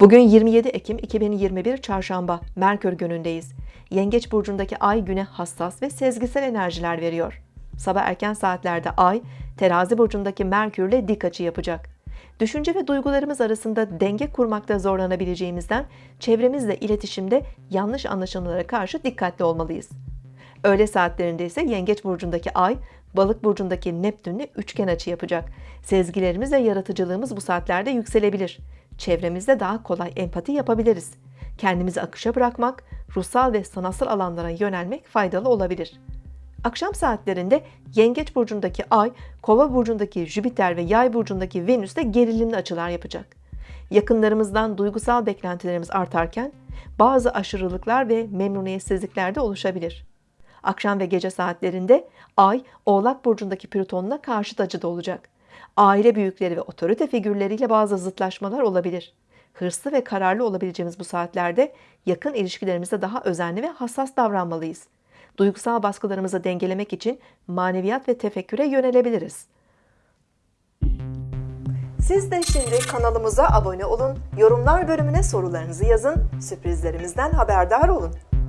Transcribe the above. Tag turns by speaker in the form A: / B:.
A: Bugün 27 Ekim 2021 Çarşamba Merkür günündeyiz. Yengeç burcundaki ay güne hassas ve sezgisel enerjiler veriyor. Sabah erken saatlerde ay Terazi burcundaki Merkürle dik açı yapacak. Düşünce ve duygularımız arasında denge kurmakta zorlanabileceğimizden çevremizle iletişimde yanlış anlaşılmalara karşı dikkatli olmalıyız. Öğle saatlerinde ise Yengeç burcundaki Ay, Balık burcundaki Neptünle üçgen açı yapacak. Sezgilerimiz ve yaratıcılığımız bu saatlerde yükselebilir. Çevremizde daha kolay empati yapabiliriz. Kendimizi akışa bırakmak, ruhsal ve sanatsal alanlara yönelmek faydalı olabilir. Akşam saatlerinde Yengeç burcundaki Ay, Kova burcundaki Jüpiter ve Yay burcundaki Venüs de gerilimli açılar yapacak. Yakınlarımızdan duygusal beklentilerimiz artarken bazı aşırılıklar ve memnuniyetsizlikler de oluşabilir. Akşam ve gece saatlerinde Ay, Oğlak burcundaki Plüton'la karşıt açıda olacak. Aile büyükleri ve otorite figürleriyle bazı zıtlaşmalar olabilir. Hırslı ve kararlı olabileceğimiz bu saatlerde yakın ilişkilerimizde daha özenli ve hassas davranmalıyız. Duygusal baskılarımızı dengelemek için maneviyat ve tefekküre yönelebiliriz. Siz de şimdi kanalımıza abone olun, yorumlar bölümüne sorularınızı yazın, sürprizlerimizden haberdar olun.